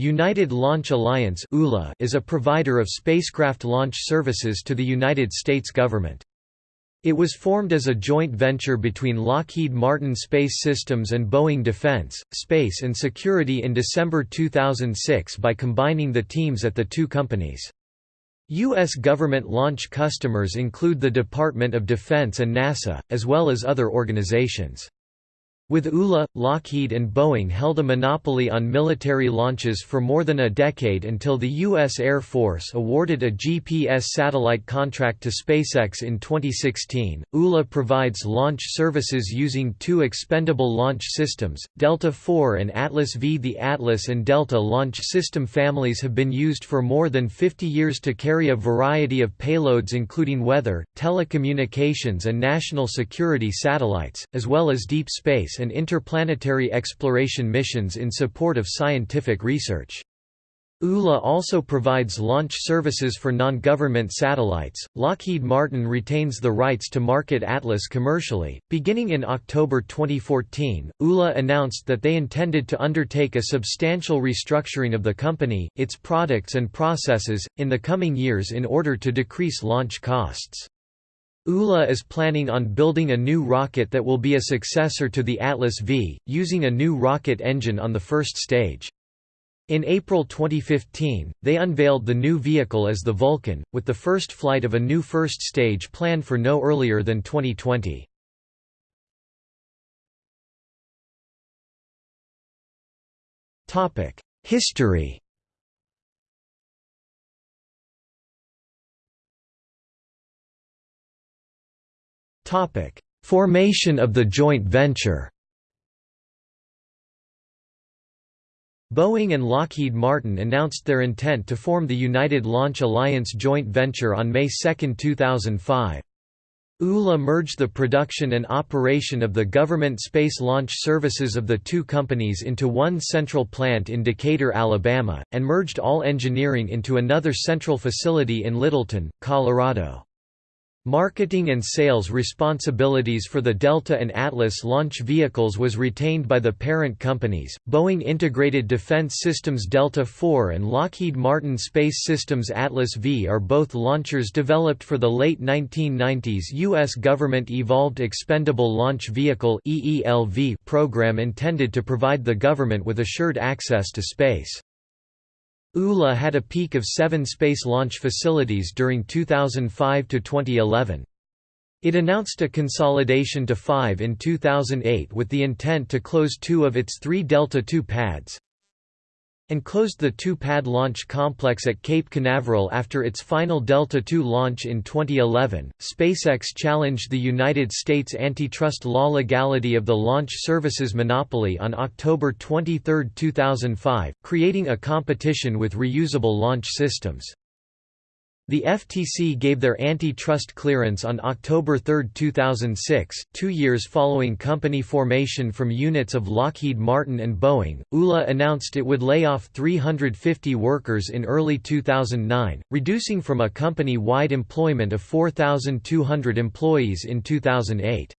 United Launch Alliance is a provider of spacecraft launch services to the United States government. It was formed as a joint venture between Lockheed Martin Space Systems and Boeing Defense, Space and Security in December 2006 by combining the teams at the two companies. U.S. government launch customers include the Department of Defense and NASA, as well as other organizations. With ULA, Lockheed and Boeing held a monopoly on military launches for more than a decade until the U.S. Air Force awarded a GPS satellite contract to SpaceX in 2016. ULA provides launch services using two expendable launch systems, Delta IV and Atlas V. The Atlas and Delta launch system families have been used for more than 50 years to carry a variety of payloads including weather, telecommunications and national security satellites, as well as deep space and interplanetary exploration missions in support of scientific research. ULA also provides launch services for non-government satellites. Lockheed Martin retains the rights to market Atlas commercially. Beginning in October 2014, ULA announced that they intended to undertake a substantial restructuring of the company, its products and processes, in the coming years in order to decrease launch costs. ULA is planning on building a new rocket that will be a successor to the Atlas V, using a new rocket engine on the first stage. In April 2015, they unveiled the new vehicle as the Vulcan, with the first flight of a new first stage planned for no earlier than 2020. History Formation of the joint venture Boeing and Lockheed Martin announced their intent to form the United Launch Alliance joint venture on May 2, 2005. ULA merged the production and operation of the government space launch services of the two companies into one central plant in Decatur, Alabama, and merged all engineering into another central facility in Littleton, Colorado. Marketing and sales responsibilities for the Delta and Atlas launch vehicles was retained by the parent companies, Boeing Integrated Defense Systems Delta IV and Lockheed Martin Space Systems Atlas V are both launchers developed for the late 1990s U.S. government Evolved Expendable Launch Vehicle program intended to provide the government with assured access to space. ULA had a peak of seven space launch facilities during 2005 to 2011. It announced a consolidation to five in 2008 with the intent to close two of its three Delta II pads and closed the two-pad launch complex at Cape Canaveral after its final Delta II launch in 2011. SpaceX challenged the United States antitrust law legality of the launch services monopoly on October 23, 2005, creating a competition with reusable launch systems. The FTC gave their antitrust clearance on October 3, 2006, two years following company formation from units of Lockheed Martin and Boeing. ULA announced it would lay off 350 workers in early 2009, reducing from a company wide employment of 4,200 employees in 2008.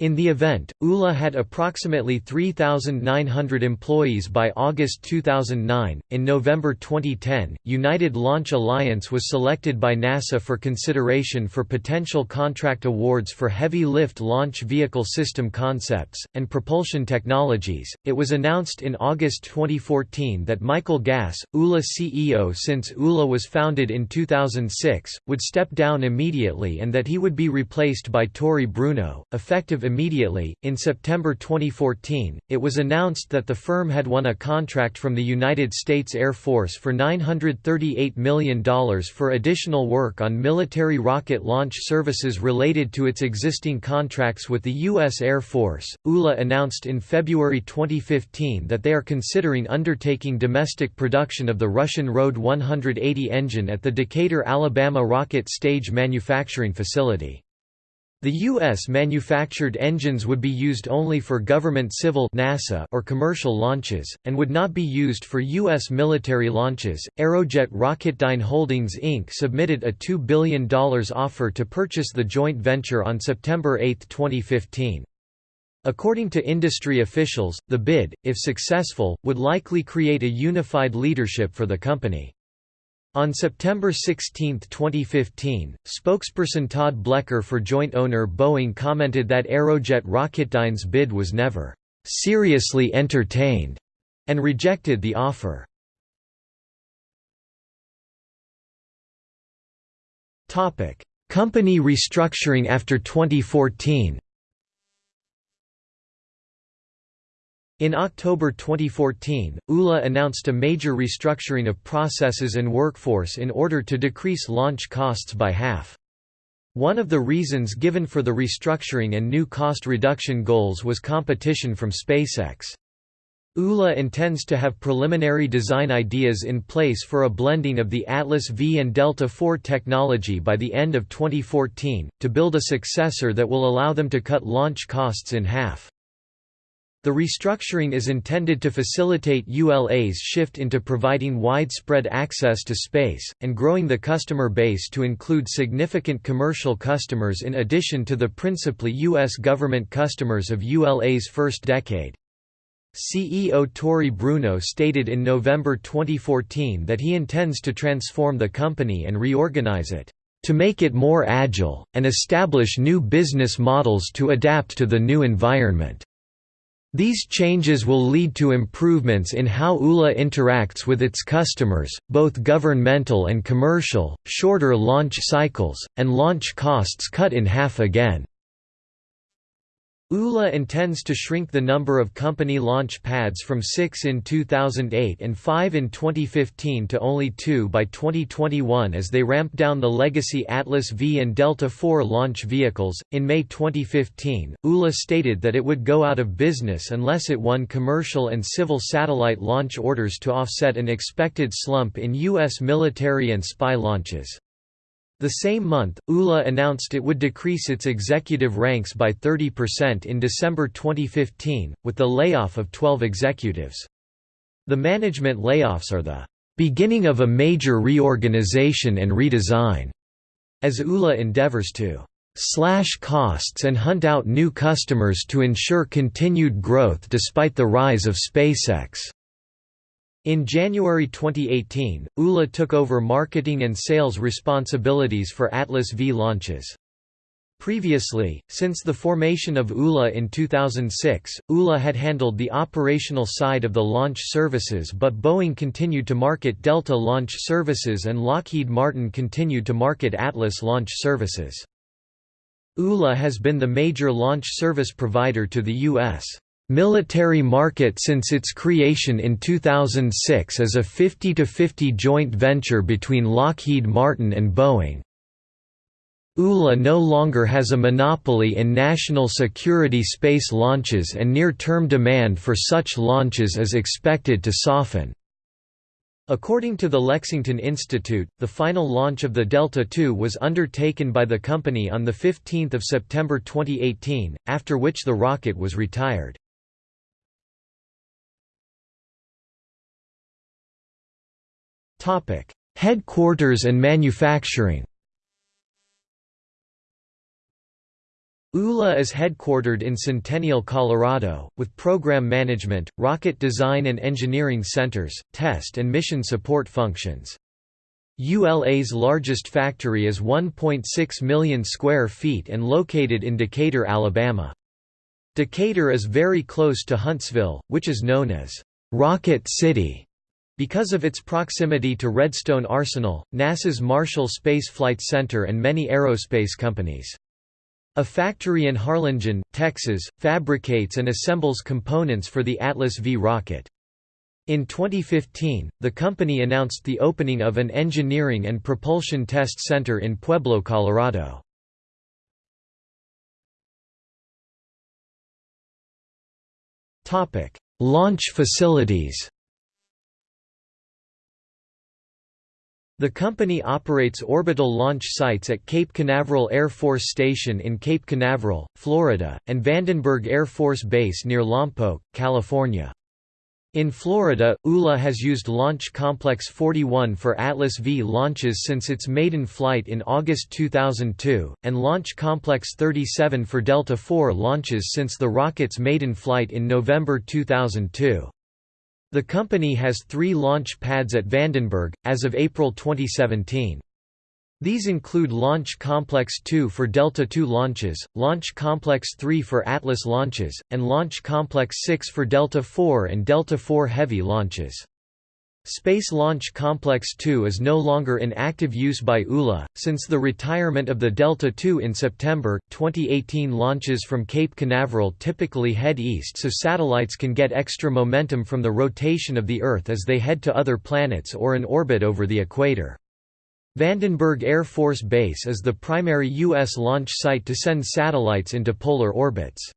In the event, ULA had approximately 3,900 employees by August 2009. In November 2010, United Launch Alliance was selected by NASA for consideration for potential contract awards for heavy lift launch vehicle system concepts and propulsion technologies. It was announced in August 2014 that Michael Gass, ULA CEO since ULA was founded in 2006, would step down immediately and that he would be replaced by Tory Bruno, effective immediately. In September 2014, it was announced that the firm had won a contract from the United States Air Force for $938 million for additional work on military rocket launch services related to its existing contracts with the U.S. Air Force. ULA announced in February 2015 that they are considering undertaking domestic production of the Russian RD 180 engine at the Decatur, Alabama rocket stage manufacturing facility. The U.S. manufactured engines would be used only for government civil NASA or commercial launches, and would not be used for U.S. military launches. Aerojet Rocketdyne Holdings Inc. submitted a $2 billion offer to purchase the joint venture on September 8, 2015. According to industry officials, the bid, if successful, would likely create a unified leadership for the company. On September 16, 2015, spokesperson Todd Blecker for joint owner Boeing commented that Aerojet Rocketdyne's bid was never seriously entertained and rejected the offer. Company restructuring after 2014 In October 2014, ULA announced a major restructuring of processes and workforce in order to decrease launch costs by half. One of the reasons given for the restructuring and new cost reduction goals was competition from SpaceX. ULA intends to have preliminary design ideas in place for a blending of the Atlas V and Delta IV technology by the end of 2014, to build a successor that will allow them to cut launch costs in half. The restructuring is intended to facilitate ULA's shift into providing widespread access to space, and growing the customer base to include significant commercial customers in addition to the principally U.S. government customers of ULA's first decade. CEO Tory Bruno stated in November 2014 that he intends to transform the company and reorganize it, "...to make it more agile, and establish new business models to adapt to the new environment." These changes will lead to improvements in how ULA interacts with its customers, both governmental and commercial, shorter launch cycles, and launch costs cut in half again. ULA intends to shrink the number of company launch pads from six in 2008 and five in 2015 to only two by 2021 as they ramp down the legacy Atlas V and Delta IV launch vehicles. In May 2015, ULA stated that it would go out of business unless it won commercial and civil satellite launch orders to offset an expected slump in U.S. military and spy launches. The same month, ULA announced it would decrease its executive ranks by 30% in December 2015, with the layoff of 12 executives. The management layoffs are the beginning of a major reorganization and redesign, as ULA endeavors to slash costs and hunt out new customers to ensure continued growth despite the rise of SpaceX. In January 2018, ULA took over marketing and sales responsibilities for Atlas V launches. Previously, since the formation of ULA in 2006, ULA had handled the operational side of the launch services but Boeing continued to market Delta launch services and Lockheed Martin continued to market Atlas launch services. ULA has been the major launch service provider to the U.S military market since its creation in 2006 as a 50–50 joint venture between Lockheed Martin and Boeing. ULA no longer has a monopoly in national security space launches and near-term demand for such launches is expected to soften. According to the Lexington Institute, the final launch of the Delta II was undertaken by the company on 15 September 2018, after which the rocket was retired. Headquarters and manufacturing ULA is headquartered in Centennial, Colorado, with program management, rocket design and engineering centers, test and mission support functions. ULA's largest factory is 1.6 million square feet and located in Decatur, Alabama. Decatur is very close to Huntsville, which is known as Rocket City. Because of its proximity to Redstone Arsenal, NASA's Marshall Space Flight Center and many aerospace companies. A factory in Harlingen, Texas, fabricates and assembles components for the Atlas V rocket. In 2015, the company announced the opening of an engineering and propulsion test center in Pueblo, Colorado. Launch facilities The company operates orbital launch sites at Cape Canaveral Air Force Station in Cape Canaveral, Florida, and Vandenberg Air Force Base near Lompoc, California. In Florida, ULA has used Launch Complex 41 for Atlas V launches since its maiden flight in August 2002, and Launch Complex 37 for Delta IV launches since the rocket's maiden flight in November 2002. The company has three launch pads at Vandenberg, as of April 2017. These include Launch Complex 2 for Delta II launches, Launch Complex 3 for Atlas launches, and Launch Complex 6 for Delta IV and Delta IV Heavy launches. Space Launch Complex 2 is no longer in active use by ULA, since the retirement of the Delta II in September. 2018 launches from Cape Canaveral typically head east so satellites can get extra momentum from the rotation of the Earth as they head to other planets or in orbit over the equator. Vandenberg Air Force Base is the primary U.S. launch site to send satellites into polar orbits.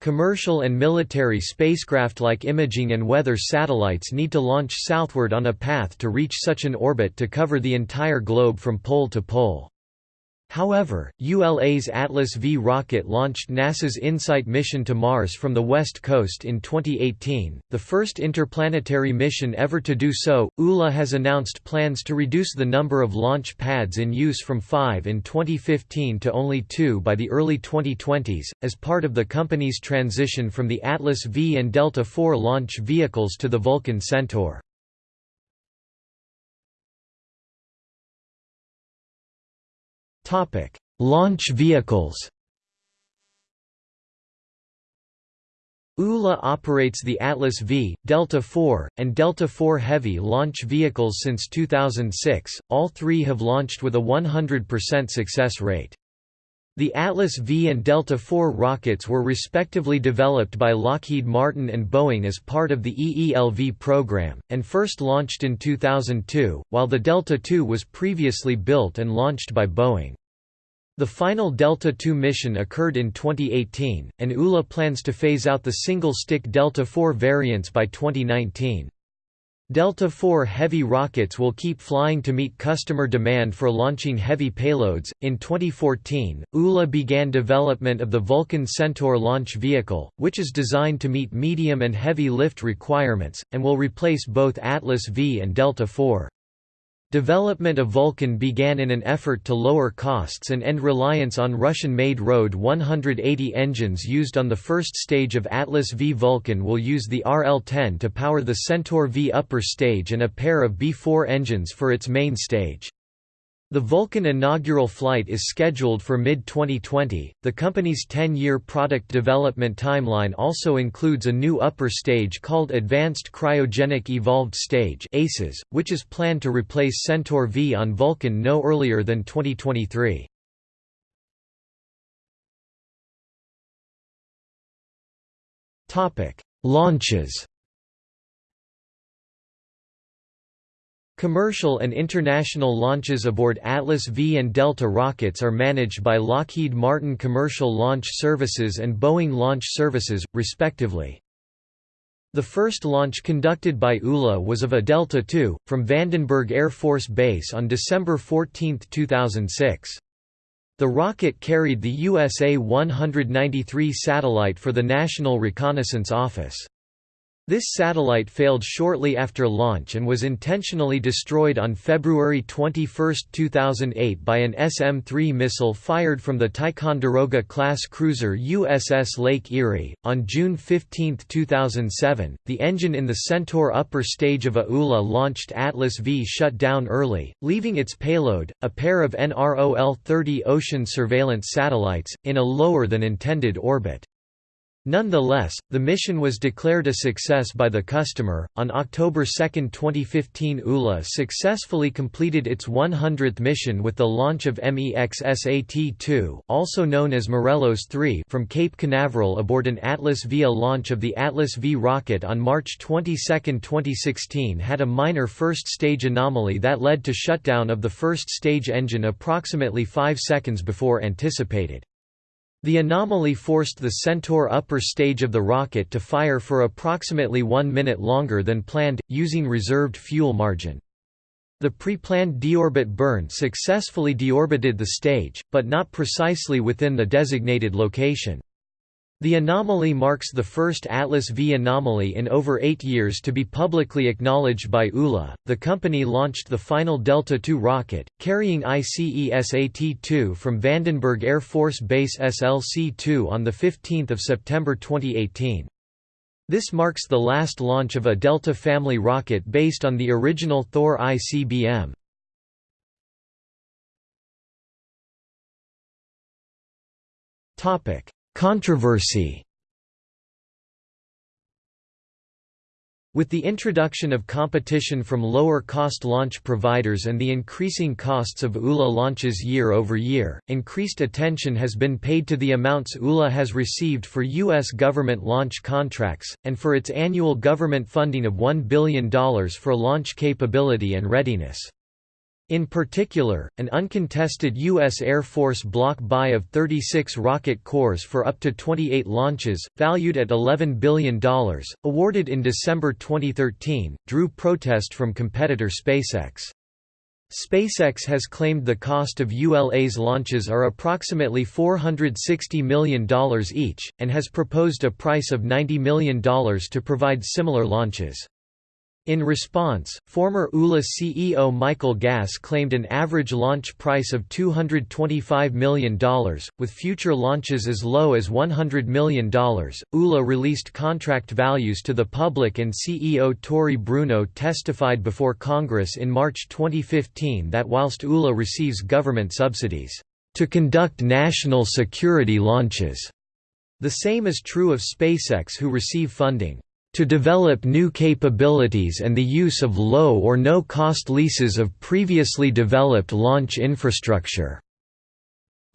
Commercial and military spacecraft like imaging and weather satellites need to launch southward on a path to reach such an orbit to cover the entire globe from pole to pole. However, ULA's Atlas V rocket launched NASA's InSight mission to Mars from the West Coast in 2018, the first interplanetary mission ever to do so. ULA has announced plans to reduce the number of launch pads in use from five in 2015 to only two by the early 2020s, as part of the company's transition from the Atlas V and Delta IV launch vehicles to the Vulcan Centaur. Launch vehicles. ULA operates the Atlas V, Delta IV, and Delta IV Heavy launch vehicles since 2006, all three have launched with a 100% success rate. The Atlas V and Delta IV rockets were respectively developed by Lockheed Martin and Boeing as part of the EELV program, and first launched in 2002, while the Delta II was previously built and launched by Boeing. The final Delta II mission occurred in 2018, and ULA plans to phase out the single-stick Delta IV variants by 2019. Delta IV heavy rockets will keep flying to meet customer demand for launching heavy payloads. In 2014, ULA began development of the Vulcan Centaur launch vehicle, which is designed to meet medium and heavy lift requirements, and will replace both Atlas V and Delta IV. Development of Vulcan began in an effort to lower costs and end reliance on Russian-made RD 180 engines used on the first stage of Atlas V. Vulcan will use the RL-10 to power the Centaur V upper stage and a pair of BE-4 engines for its main stage. The Vulcan inaugural flight is scheduled for mid-2020. The company's 10-year product development timeline also includes a new upper stage called Advanced Cryogenic Evolved Stage (ACES), which is planned to replace Centaur V on Vulcan no earlier than 2023. Topic: Launches. Commercial and international launches aboard Atlas V and Delta rockets are managed by Lockheed Martin Commercial Launch Services and Boeing Launch Services, respectively. The first launch conducted by ULA was of a Delta II, from Vandenberg Air Force Base on December 14, 2006. The rocket carried the USA-193 satellite for the National Reconnaissance Office. This satellite failed shortly after launch and was intentionally destroyed on February 21, 2008 by an SM-3 missile fired from the Ticonderoga-class cruiser USS Lake Erie. On June 15, 2007, the engine in the Centaur upper stage of a ULA-launched Atlas V shut down early, leaving its payload, a pair of NROL-30 ocean surveillance satellites, in a lower than intended orbit. Nonetheless, the mission was declared a success by the customer. On October 2, 2015, ULA successfully completed its 100th mission with the launch of MEXSAT-2, also known as Morelos 3, from Cape Canaveral aboard an Atlas V. A launch of the Atlas V rocket on March 22, 2016 had a minor first-stage anomaly that led to shutdown of the first-stage engine approximately 5 seconds before anticipated. The anomaly forced the Centaur upper stage of the rocket to fire for approximately one minute longer than planned, using reserved fuel margin. The pre-planned deorbit burn successfully deorbited the stage, but not precisely within the designated location. The anomaly marks the first Atlas V anomaly in over eight years to be publicly acknowledged by ULA. The company launched the final Delta II rocket, carrying ICESAT 2 from Vandenberg Air Force Base SLC 2 on 15 September 2018. This marks the last launch of a Delta family rocket based on the original Thor ICBM. Topic Controversy With the introduction of competition from lower-cost launch providers and the increasing costs of ULA launches year over year, increased attention has been paid to the amounts ULA has received for U.S. government launch contracts, and for its annual government funding of $1 billion for launch capability and readiness. In particular, an uncontested U.S. Air Force block buy of 36 rocket cores for up to 28 launches, valued at $11 billion, awarded in December 2013, drew protest from competitor SpaceX. SpaceX has claimed the cost of ULA's launches are approximately $460 million each, and has proposed a price of $90 million to provide similar launches. In response, former ULA CEO Michael Gass claimed an average launch price of $225 million, with future launches as low as $100 million. ULA released contract values to the public, and CEO Tory Bruno testified before Congress in March 2015 that whilst ULA receives government subsidies to conduct national security launches, the same is true of SpaceX, who receive funding to develop new capabilities and the use of low or no-cost leases of previously developed launch infrastructure.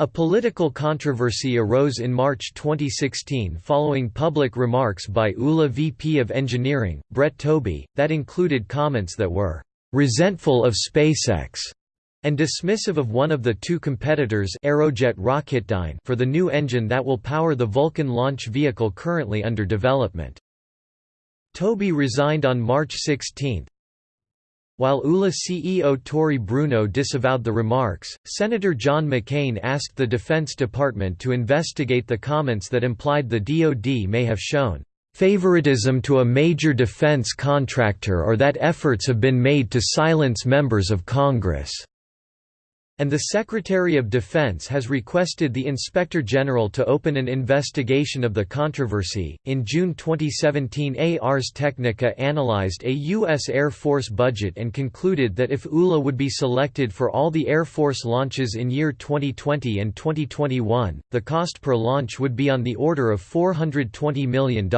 A political controversy arose in March 2016 following public remarks by ULA VP of Engineering, Brett Tobey, that included comments that were «resentful of SpaceX» and dismissive of one of the two competitors Aerojet Rocketdyne for the new engine that will power the Vulcan launch vehicle currently under development. Tobey resigned on March 16. While ULA CEO Tory Bruno disavowed the remarks, Senator John McCain asked the Defense Department to investigate the comments that implied the DoD may have shown favoritism to a major defense contractor or that efforts have been made to silence members of Congress and the Secretary of Defense has requested the Inspector General to open an investigation of the controversy. In June 2017, Ars Technica analyzed a U.S. Air Force budget and concluded that if ULA would be selected for all the Air Force launches in year 2020 and 2021, the cost per launch would be on the order of $420 million.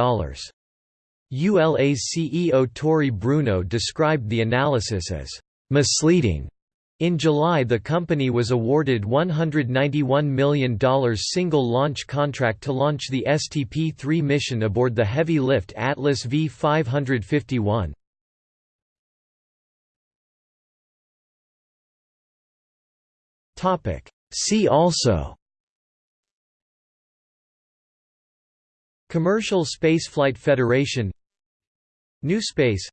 ULA's CEO Tory Bruno described the analysis as misleading in July the company was awarded $191 million single-launch contract to launch the STP-3 mission aboard the heavy-lift Atlas V-551. See also Commercial Spaceflight Federation New Space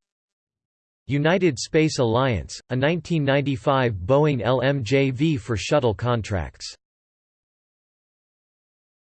United Space Alliance, a 1995 Boeing LMJV for shuttle contracts